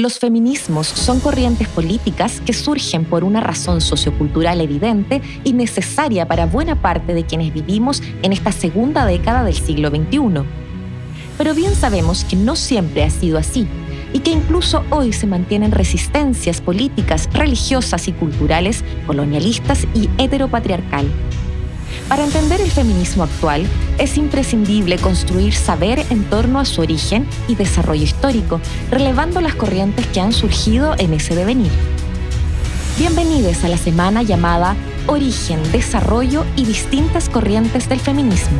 Los feminismos son corrientes políticas que surgen por una razón sociocultural evidente y necesaria para buena parte de quienes vivimos en esta segunda década del siglo XXI. Pero bien sabemos que no siempre ha sido así y que incluso hoy se mantienen resistencias políticas, religiosas y culturales, colonialistas y heteropatriarcal. Para entender el feminismo actual, es imprescindible construir saber en torno a su origen y desarrollo histórico, relevando las corrientes que han surgido en ese devenir. Bienvenidos a la semana llamada Origen, Desarrollo y distintas corrientes del feminismo